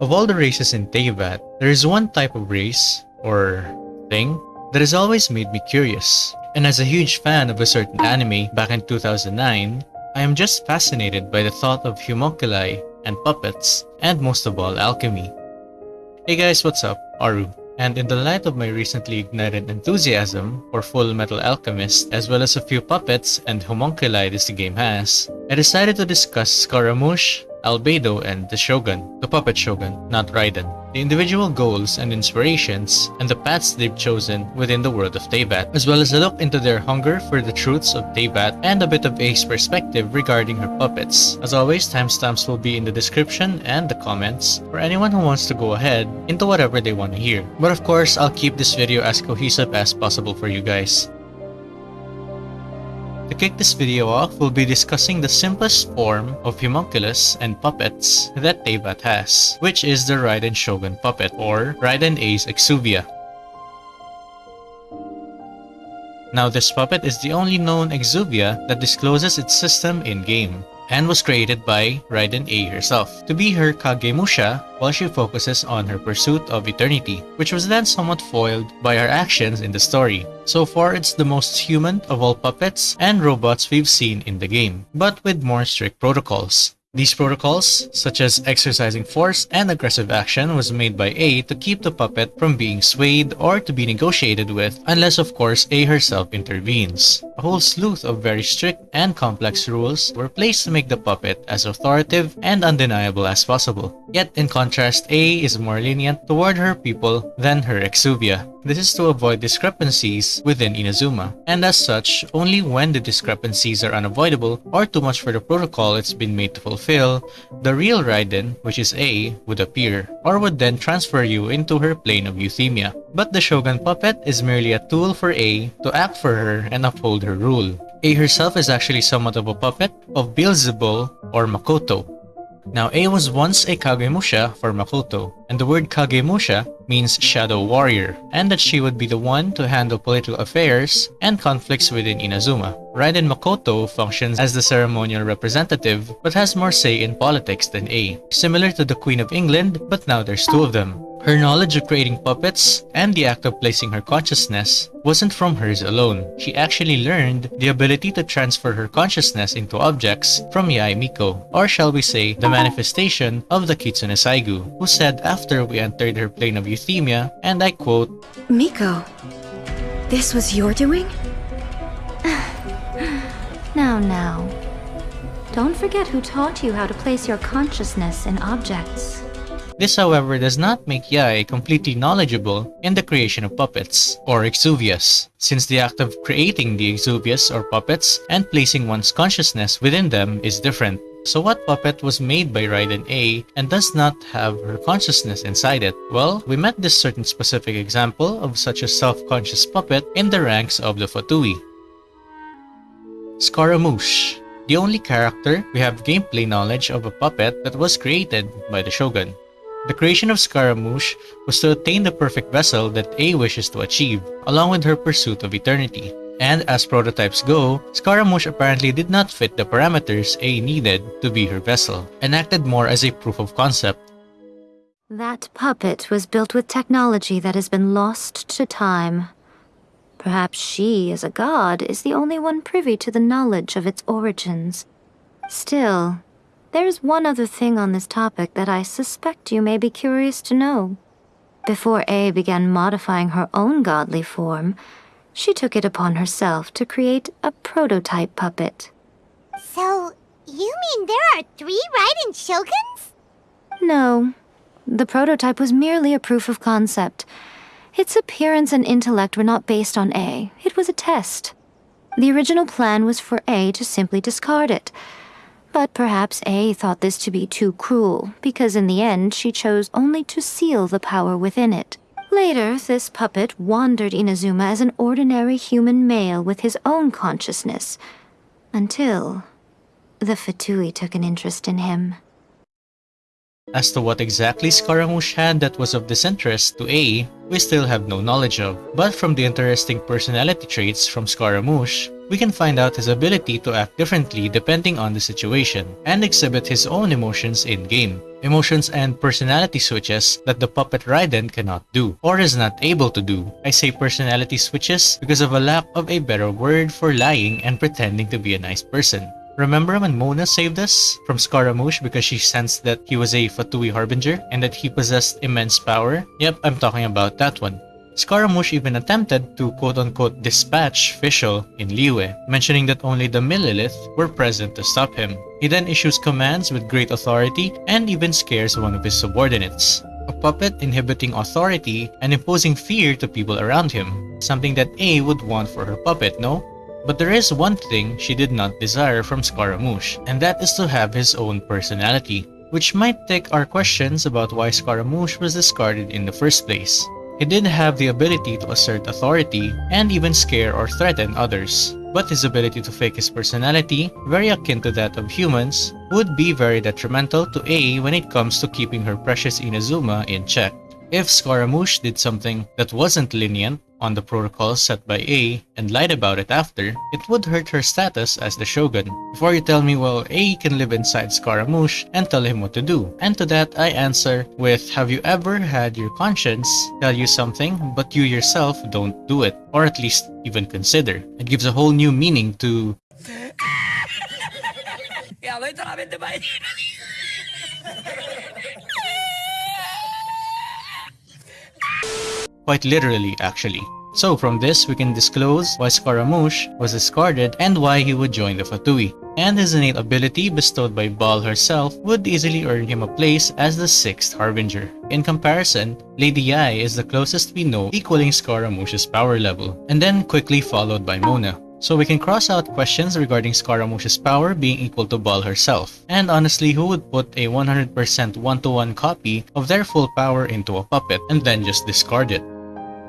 Of all the races in Teyvat, there is one type of race, or thing, that has always made me curious. And as a huge fan of a certain anime back in 2009, I am just fascinated by the thought of homunculi and puppets, and most of all, alchemy. Hey guys, what's up? Aru. And in the light of my recently ignited enthusiasm for Fullmetal Alchemist, as well as a few puppets and homunculi this game has, I decided to discuss Scaramouche, Albedo, and the Shogun, the puppet Shogun, not Raiden the individual goals and inspirations, and the paths they've chosen within the world of Teyvat, as well as a look into their hunger for the truths of Teyvat and a bit of Ei's perspective regarding her puppets. As always, timestamps will be in the description and the comments for anyone who wants to go ahead into whatever they want to hear. But of course, I'll keep this video as cohesive as possible for you guys. To kick this video off, we'll be discussing the simplest form of homunculus and puppets that Teyvat has, which is the Raiden Shogun puppet, or Raiden Ei's Exuvia. Now this puppet is the only known Exuvia that discloses its system in-game and was created by Raiden Ei herself to be her Kagemusha while she focuses on her pursuit of eternity, which was then somewhat foiled by her actions in the story. So far, it's the most human of all puppets and robots we've seen in the game, but with more strict protocols. These protocols, such as exercising force and aggressive action, was made by Ei to keep the puppet from being swayed or to be negotiated with, unless of course Ei herself intervenes. A whole slew of very strict and complex rules were placed to make the puppet as authoritative and undeniable as possible. Yet in contrast, Ei is more lenient toward her people than her Exuvia. This is to avoid discrepancies within Inazuma, and as such, only when the discrepancies are unavoidable or too much for the protocol it's been made to fulfill, the real Raiden, which is Ei, would appear, or would then transfer you into her plane of euthymia. But the Shogun puppet is merely a tool for Ei to act for her and uphold her rule. Ei herself is actually somewhat of a puppet of Beelzebul or Makoto, now Ei was once a Kagemusha for Makoto, and the word Kagemusha means shadow warrior, and that she would be the one to handle political affairs and conflicts within Inazuma. Raiden Makoto functions as the ceremonial representative, but has more say in politics than Ei, similar to the Queen of England, but now there's two of them. Her knowledge of creating puppets and the act of placing her consciousness wasn't from hers alone. She actually learned the ability to transfer her consciousness into objects from Yae Miko, or shall we say, the manifestation of the Kitsune Saiguu, who said after we entered her plane of euthymia, and I quote, Miko, this was your doing? now, now. Don't forget who taught you how to place your consciousness in objects. This however does not make Yae completely knowledgeable in the creation of puppets, or exuvias, since the act of creating the exuvias or puppets and placing one's consciousness within them is different. So what puppet was made by Raiden Ei and does not have her consciousness inside it? Well, we met this certain specific example of such a self-conscious puppet in the ranks of the Fatui. Scaramouche, the only character we have gameplay knowledge of a puppet that was created by the Shogun. The creation of Scaramouche was to attain the perfect vessel that Ei wishes to achieve, along with her pursuit of eternity. And as prototypes go, Scaramouche apparently did not fit the parameters Ei needed to be her vessel, and acted more as a proof of concept. That puppet was built with technology that has been lost to time. Perhaps she, as a god, is the only one privy to the knowledge of its origins. Still, there's one other thing on this topic that I suspect you may be curious to know. Before Ei began modifying her own godly form, she took it upon herself to create a prototype puppet. So, you mean there are three Raiden Shoguns? No. The prototype was merely a proof of concept. Its appearance and intellect were not based on Ei. It was a test. The original plan was for Ei to simply discard it, but perhaps Ei thought this to be too cruel, because in the end she chose only to seal the power within it. Later, this puppet wandered Inazuma as an ordinary human male with his own consciousness, until the Fatui took an interest in him. As to what exactly Scaramouche had that was of disinterest to Ei, we still have no knowledge of. But from the interesting personality traits from Scaramouche, we can find out his ability to act differently depending on the situation, and exhibit his own emotions in-game. Emotions and personality switches that the puppet Raiden cannot do, or is not able to do. I say personality switches because of a lack of a better word for lying and pretending to be a nice person. Remember when Mona saved us from Scaramouche because she sensed that he was a Fatui Harbinger and that he possessed immense power? Yep, I'm talking about that one. Scaramouche even attempted to quote-unquote dispatch Fischl in Liyue, mentioning that only the Millelith were present to stop him. He then issues commands with great authority and even scares one of his subordinates. A puppet inhibiting authority and imposing fear to people around him, something that Ei would want for her puppet, no? But there is one thing she did not desire from Scaramouche, and that is to have his own personality, which might take our questions about why Scaramouche was discarded in the first place. He did have the ability to assert authority and even scare or threaten others. But his ability to fake his personality, very akin to that of humans, would be very detrimental to Ei when it comes to keeping her precious Inazuma in check. If Scaramouche did something that wasn't lenient on the protocol set by Ei and lied about it after, it would hurt her status as the Shogun. Before you tell me, well, Ei can live inside Scaramouche and tell him what to do. And to that, I answer with, have you ever had your conscience tell you something, but you yourself don't do it? Or at least even consider. It gives a whole new meaning to quite literally actually. So from this, we can disclose why Scaramouche was discarded and why he would join the Fatui. And his innate ability bestowed by Baal herself would easily earn him a place as the 6th Harbinger. In comparison, Lady Yae is the closest we know equaling Scaramouche's power level, and then quickly followed by Mona. So we can cross out questions regarding Scaramouche's power being equal to Baal herself. And honestly, who would put a 100% one-to-one copy of their full power into a puppet and then just discard it?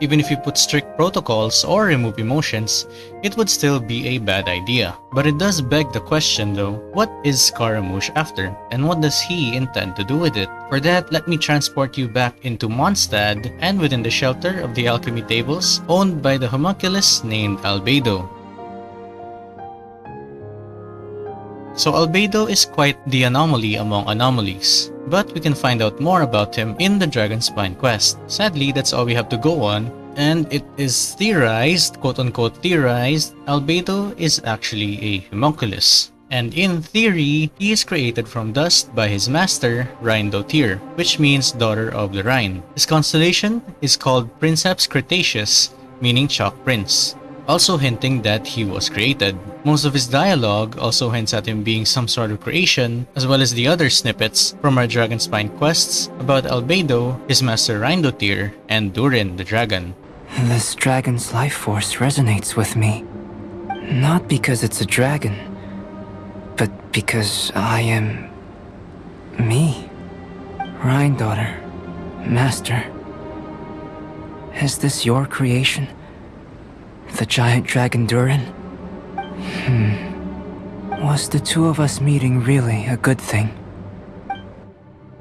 Even if you put strict protocols or remove emotions, it would still be a bad idea. But it does beg the question though, what is Scaramouche after? And what does he intend to do with it? For that, let me transport you back into Mondstadt and within the shelter of the alchemy tables owned by the homunculus named Albedo. So Albedo is quite the anomaly among anomalies, but we can find out more about him in the Dragonspine quest. Sadly, that's all we have to go on, and it is theorized, quote-unquote theorized, Albedo is actually a homunculus. And in theory, he is created from dust by his master, Rhinedottir, which means daughter of the Rhine. His constellation is called Princeps Cretaceus, meaning Chalk Prince also hinting that he was created. Most of his dialogue also hints at him being some sort of creation, as well as the other snippets from our Dragonspine quests about Albedo, his master Rhinedottir, and Durin the dragon. This dragon's life force resonates with me. Not because it's a dragon, but because I am... me. Rhine daughter. Master. Is this your creation? The giant dragon Durin? Hmm. Was the two of us meeting really a good thing?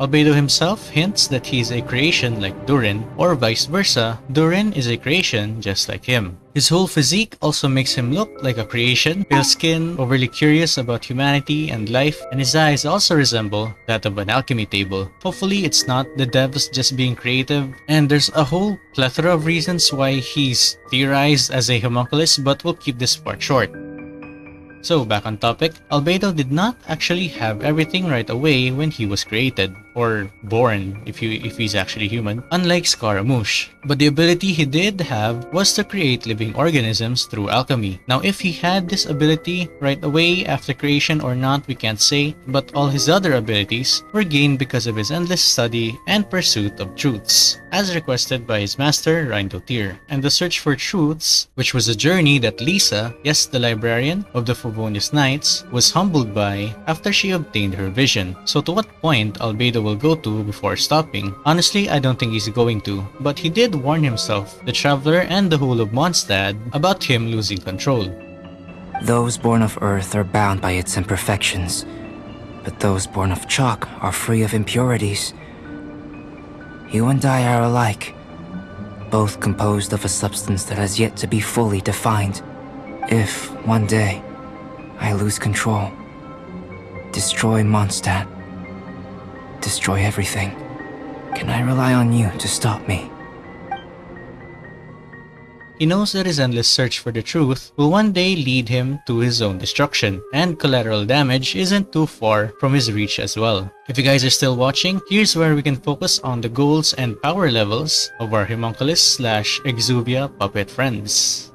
Albedo himself hints that he is a creation like Durin, or vice versa, Durin is a creation just like him. His whole physique also makes him look like a creation, pale skin, overly curious about humanity and life, and his eyes also resemble that of an alchemy table. Hopefully it's not the devs just being creative, and there's a whole plethora of reasons why he's theorized as a homunculus, but we'll keep this part short. So back on topic, Albedo did not actually have everything right away when he was created, or born if, you, if he's actually human, unlike Scaramouche. But the ability he did have was to create living organisms through alchemy. Now if he had this ability right away after creation or not we can't say, but all his other abilities were gained because of his endless study and pursuit of truths, as requested by his master Rhinedottir. And the search for truths, which was a journey that Lisa, yes the librarian of the Favonius Knights, was humbled by after she obtained her vision. So to what point Albedo will go to before stopping? Honestly, I don't think he's going to, but he did warn himself, the Traveler and the whole of Mondstadt about him losing control. Those born of Earth are bound by its imperfections. but those born of chalk are free of impurities. You and I are alike, both composed of a substance that has yet to be fully defined. If, one day, I lose control, destroy Mondstadt, destroy everything, can I rely on you to stop me? He knows that his endless search for the truth will one day lead him to his own destruction, and collateral damage isn't too far from his reach as well. If you guys are still watching, here's where we can focus on the goals and power levels of our Homunculus slash Exuvia puppet friends.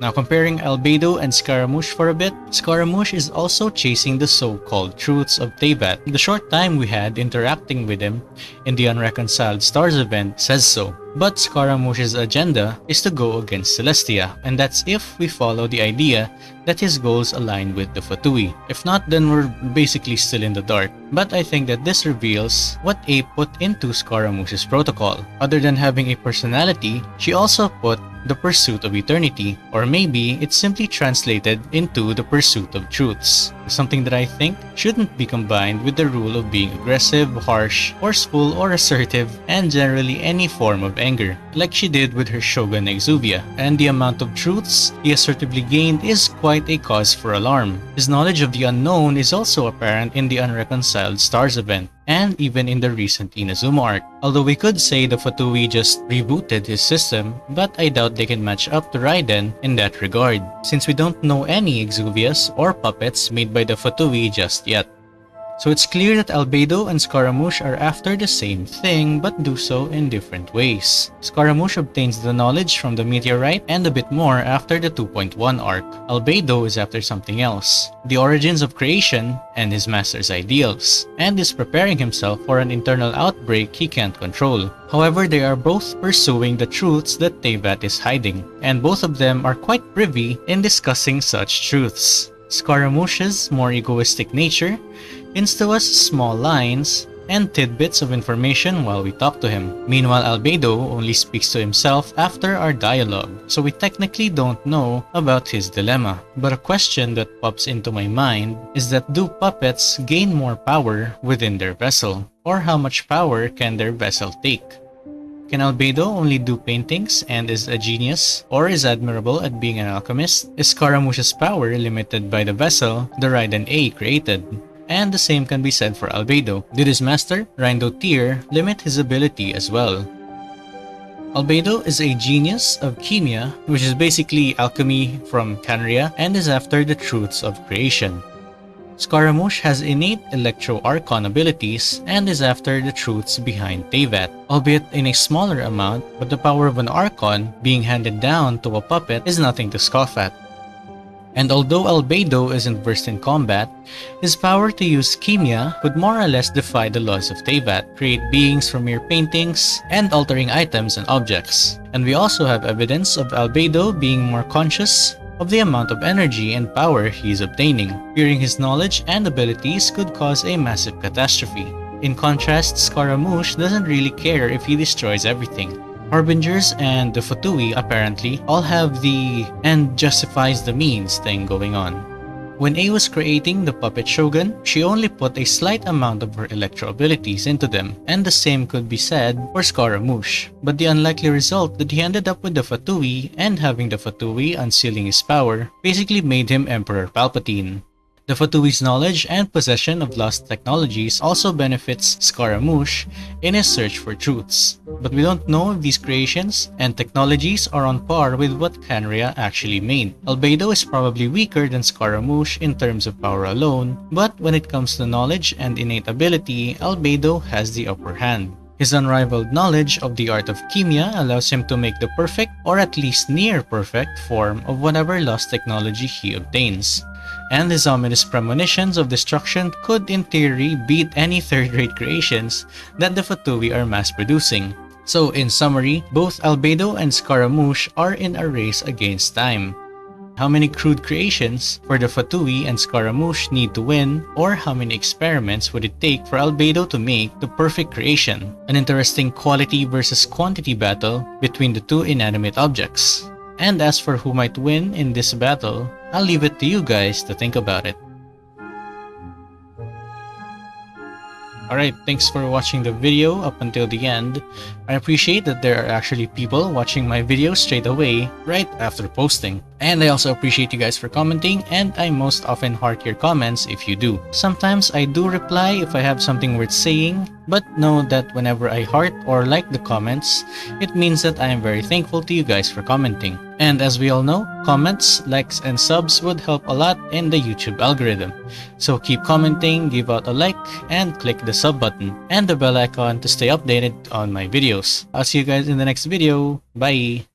Now comparing Albedo and Scaramouche for a bit, Scaramouche is also chasing the so-called truths of Teyvat. The short time we had interacting with him in the Unreconciled Stars event says so. But Scaramouche's agenda is to go against Celestia, and that's if we follow the idea that his goals align with the Fatui. If not, then we're basically still in the dark. But I think that this reveals what Ei put into Scaramouche's protocol. Other than having a personality, she also put the pursuit of eternity, or maybe it's simply translated into the pursuit of truths. Something that I think shouldn't be combined with the rule of being aggressive, harsh, forceful, or assertive, and generally any form of anger, like she did with her shogun Exuvia. And the amount of truths he assertively gained is quite a cause for alarm. His knowledge of the unknown is also apparent in the Unreconciled Stars event, and even in the recent Inazuma arc. Although we could say the Fatui just rebooted his system, but I doubt they can match up to Raiden in that regard, since we don't know any Exuvias or puppets made by the Fatui just yet. So it's clear that Albedo and Scaramouche are after the same thing but do so in different ways. Scaramouche obtains the knowledge from the meteorite and a bit more after the 2.1 arc. Albedo is after something else, the origins of creation and his master's ideals, and is preparing himself for an internal outbreak he can't control. However, they are both pursuing the truths that Teyvat is hiding, and both of them are quite privy in discussing such truths. Scaramouche's more egoistic nature insta us small lines and tidbits of information while we talk to him. Meanwhile, Albedo only speaks to himself after our dialogue, so we technically don't know about his dilemma. But a question that pops into my mind is that do puppets gain more power within their vessel? Or how much power can their vessel take? Can Albedo only do paintings and is a genius, or is admirable at being an alchemist? Is Scaramouche's power limited by the vessel the Raiden Ei created? And the same can be said for Albedo. Did his master, Rhinedottir, limit his ability as well? Albedo is a genius of Khemia, which is basically alchemy from Khaenri'ah and is after the truths of creation. Scaramouche has innate Electro-Archon abilities and is after the truths behind Teyvat, albeit in a smaller amount, but the power of an Archon being handed down to a puppet is nothing to scoff at. And although Albedo isn't versed in combat, his power to use Khemia would more or less defy the laws of Teyvat, create beings from mere paintings, and altering items and objects. And we also have evidence of Albedo being more conscious of the amount of energy and power he is obtaining. Fearing his knowledge and abilities could cause a massive catastrophe. In contrast, Scaramouche doesn't really care if he destroys everything. Harbingers and the Fatui apparently all have the end justifies the means thing going on. When Ei was creating the puppet shogun, she only put a slight amount of her electro abilities into them, and the same could be said for Scaramouche. But the unlikely result that he ended up with the Fatui and having the Fatui unsealing his power basically made him Emperor Palpatine. The Fatui's knowledge and possession of lost technologies also benefits Scaramouche in his search for truths. But we don't know if these creations and technologies are on par with what Khaenri'ah actually made. Albedo is probably weaker than Scaramouche in terms of power alone, but when it comes to knowledge and innate ability, Albedo has the upper hand. His unrivaled knowledge of the art of Khemia allows him to make the perfect, or at least near perfect, form of whatever lost technology he obtains and his ominous premonitions of destruction could in theory beat any third-rate creations that the Fatui are mass-producing. So in summary, both Albedo and Scaramouche are in a race against time. How many crude creations for the Fatui and Scaramouche need to win, or how many experiments would it take for Albedo to make the perfect creation? An interesting quality versus quantity battle between the two inanimate objects. And as for who might win in this battle, I'll leave it to you guys to think about it. Alright, thanks for watching the video up until the end. I appreciate that there are actually people watching my videos straight away, right after posting. And I also appreciate you guys for commenting, and I most often heart your comments if you do. Sometimes I do reply if I have something worth saying, but know that whenever I heart or like the comments, it means that I am very thankful to you guys for commenting. And as we all know, comments, likes, and subs would help a lot in the YouTube algorithm. So keep commenting, give out a like, and click the sub button and the bell icon to stay updated on my videos. I'll see you guys in the next video. Bye!